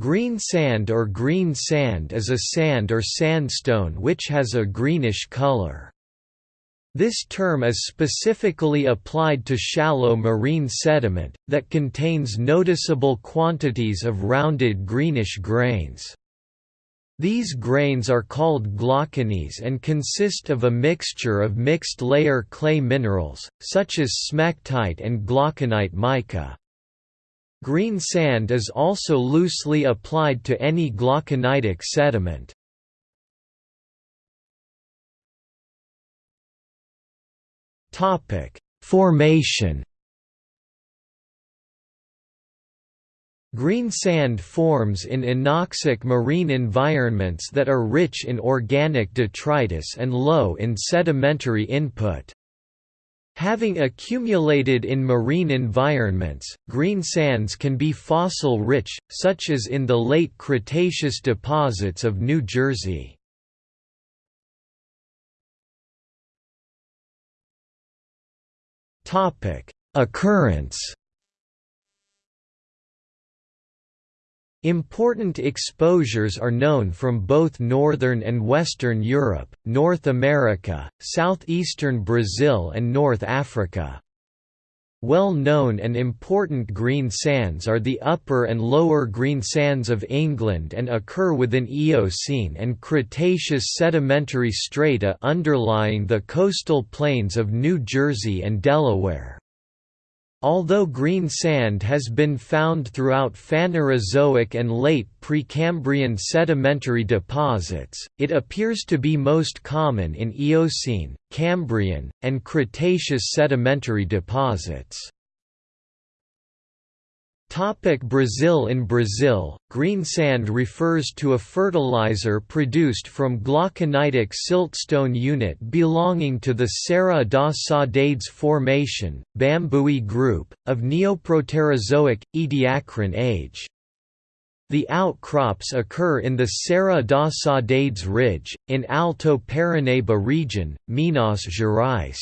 Green sand or green sand is a sand or sandstone which has a greenish color. This term is specifically applied to shallow marine sediment, that contains noticeable quantities of rounded greenish grains. These grains are called glauconies and consist of a mixture of mixed-layer clay minerals, such as smectite and glauconite mica. Green sand is also loosely applied to any glauconitic sediment. Formation. Green sand forms in anoxic marine environments that are rich in organic detritus and low in sedimentary input. Having accumulated in marine environments, green sands can be fossil-rich, such as in the late Cretaceous deposits of New Jersey. Occurrence Important exposures are known from both northern and western Europe, North America, southeastern Brazil and North Africa. Well-known and important green sands are the upper and lower green sands of England and occur within Eocene and Cretaceous sedimentary strata underlying the coastal plains of New Jersey and Delaware. Although green sand has been found throughout Phanerozoic and late Precambrian sedimentary deposits, it appears to be most common in Eocene, Cambrian, and Cretaceous sedimentary deposits. Topic Brazil In Brazil, green sand refers to a fertilizer produced from glauconitic siltstone unit belonging to the Serra da Saudades Formation, Bambuí group, of Neoproterozoic, Ediacaran age. The outcrops occur in the Serra da Saudades Ridge, in Alto Paranaíba region, Minas Gerais.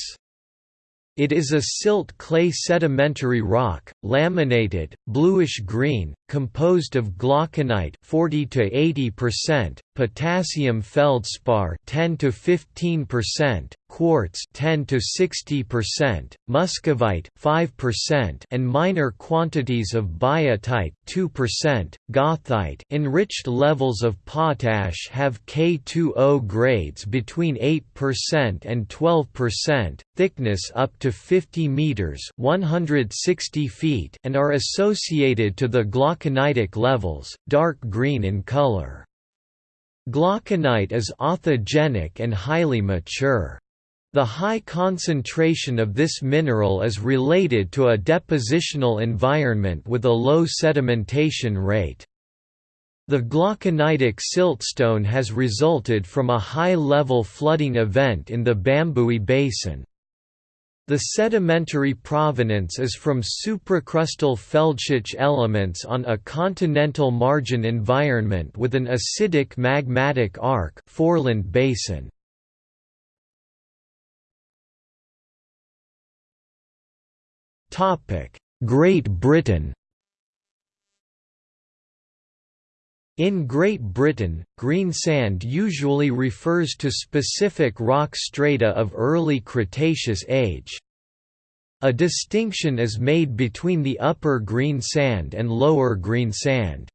It is a silt clay sedimentary rock, laminated, bluish-green, composed of glauconite 40 to 80%, potassium feldspar 10 to 15%, quartz 10 to 60%, muscovite 5% and minor quantities of biotite 2%, goethite enriched levels of potash have K2O grades between 8% and 12%, thickness up to 50 meters, 160 feet and are associated to the glauconitic levels, dark green in color. Glauconite is authigenic and highly mature. The high concentration of this mineral is related to a depositional environment with a low sedimentation rate. The glauconitic siltstone has resulted from a high-level flooding event in the Bambuí Basin. The sedimentary provenance is from supracrustal felsic elements on a continental margin environment with an acidic magmatic arc Foreland Basin. Great Britain In Great Britain, green sand usually refers to specific rock strata of early Cretaceous age. A distinction is made between the upper green sand and lower green sand.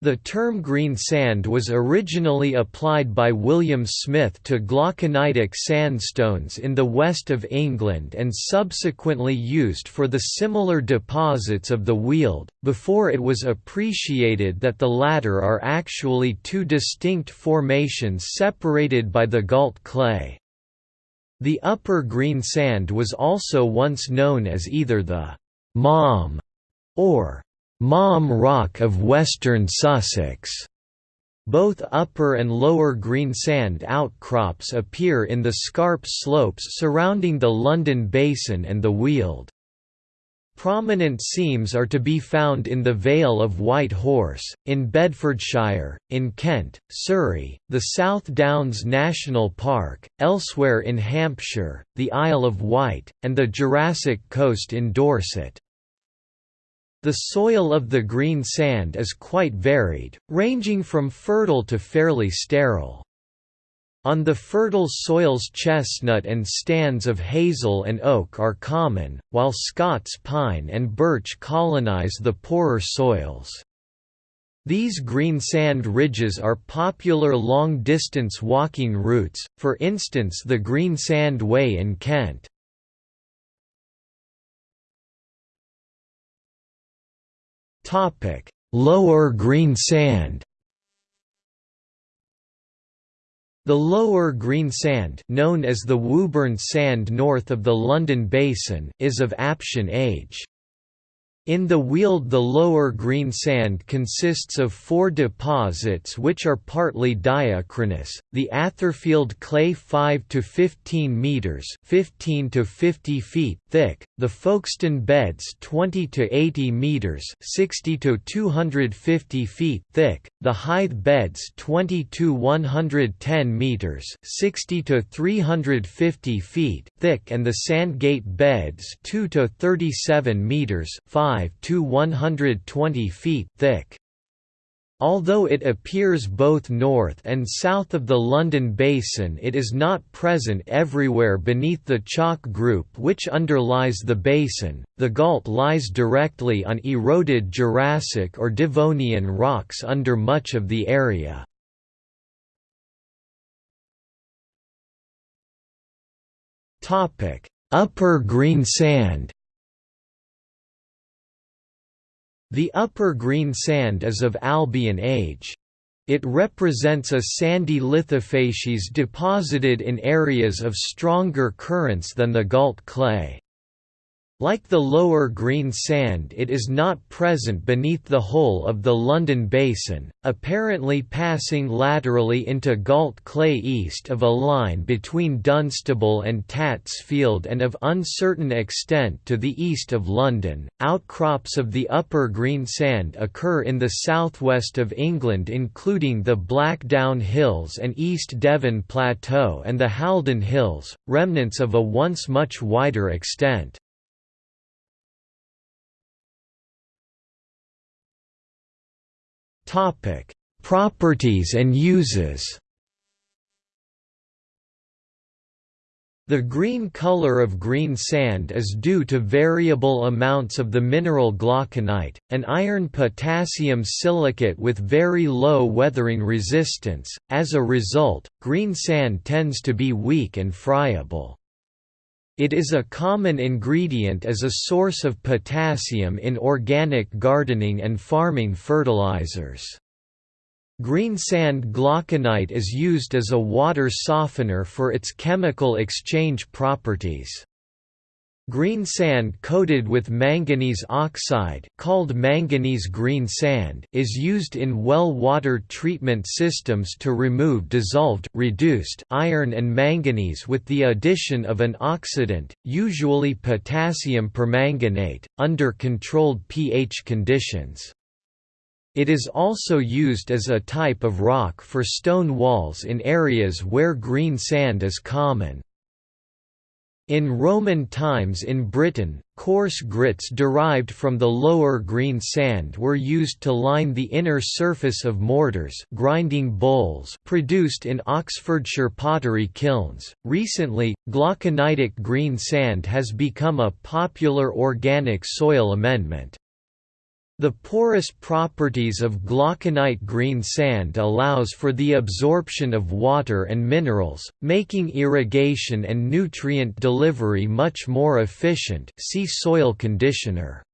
The term green sand was originally applied by William Smith to glauconitic sandstones in the west of England and subsequently used for the similar deposits of the Weald, before it was appreciated that the latter are actually two distinct formations separated by the gault clay. The upper green sand was also once known as either the «Malm» or Malm Rock of western Sussex. Both upper and lower green sand outcrops appear in the scarp slopes surrounding the London Basin and the Weald. Prominent seams are to be found in the Vale of White Horse, in Bedfordshire, in Kent, Surrey, the South Downs National Park, elsewhere in Hampshire, the Isle of Wight, and the Jurassic Coast in Dorset. The soil of the green sand is quite varied, ranging from fertile to fairly sterile. On the fertile soils chestnut and stands of hazel and oak are common, while Scots pine and birch colonize the poorer soils. These green sand ridges are popular long-distance walking routes, for instance the Green Sand Way in Kent. Lower Green Sand The Lower Green Sand known as the Woburn Sand north of the London Basin is of Aptian age. In the Weald the lower green sand consists of four deposits which are partly diachronous, the Atherfield clay 5 to 15 metres 15 to 50 feet thick, the Folkestone beds 20 to 80 metres 60 to 250 feet thick, the Hythe beds 20 to 110 metres 60 to 350 feet thick. And the Sandgate beds 2 to 37 metres 5 to 120 feet thick. Although it appears both north and south of the London Basin it is not present everywhere beneath the chalk group which underlies the basin. The Gault lies directly on eroded Jurassic or Devonian rocks under much of the area. Upper Green Sand The upper green sand is of Albian age. It represents a sandy lithofacies deposited in areas of stronger currents than the Gault clay. Like the lower green sand it is not present beneath the whole of the London Basin, apparently passing laterally into Gault clay east of a line between Dunstable and Tatsfield and of uncertain extent to the east of London. Outcrops of the upper green sand occur in the southwest of England including the Blackdown Hills and East Devon Plateau and the Haldon Hills, remnants of a once much wider extent. Topic: Properties and uses. The green color of green sand is due to variable amounts of the mineral glauconite, an iron-potassium silicate with very low weathering resistance. As a result, green sand tends to be weak and friable. It is a common ingredient as a source of potassium in organic gardening and farming fertilizers. Greensand glauconite is used as a water softener for its chemical exchange properties. Green sand coated with manganese oxide called manganese green sand is used in well water treatment systems to remove dissolved reduced iron and manganese with the addition of an oxidant, usually potassium permanganate, under controlled pH conditions. It is also used as a type of rock for stone walls in areas where green sand is common. In Roman times in Britain, coarse grits derived from the lower green sand were used to line the inner surface of mortars grinding bowls produced in Oxfordshire pottery kilns. Recently, glauconitic green sand has become a popular organic soil amendment. The porous properties of glauconite green sand allows for the absorption of water and minerals, making irrigation and nutrient delivery much more efficient see soil conditioner.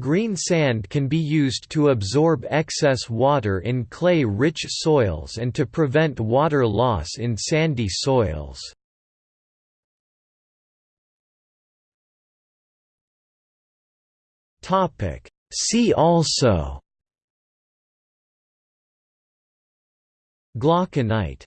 Green sand can be used to absorb excess water in clay-rich soils and to prevent water loss in sandy soils. Topic See also. Glauconite